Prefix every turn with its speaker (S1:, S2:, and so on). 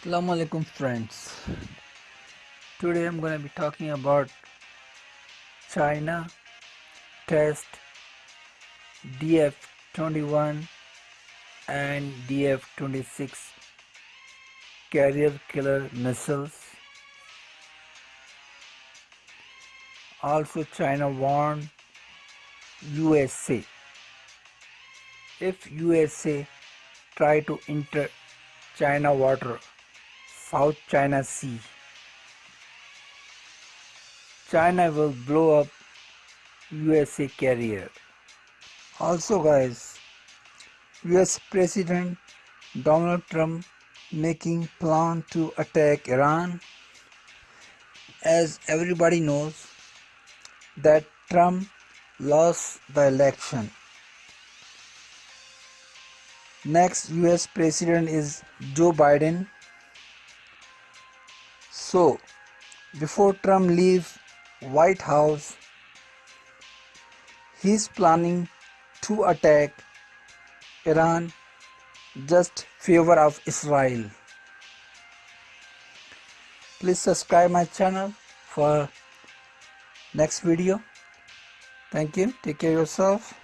S1: Assalamu alaikum friends. Today I'm going to be talking about China test DF-21 and DF-26 carrier killer missiles. Also China warned USA if USA try to enter China water South China Sea. China will blow up USA carrier. Also guys, US President Donald Trump making plan to attack Iran. As everybody knows that Trump lost the election. Next US President is Joe Biden so, before Trump leaves White House, he's planning to attack Iran just favor of Israel. Please subscribe my channel for next video. Thank you. Take care yourself.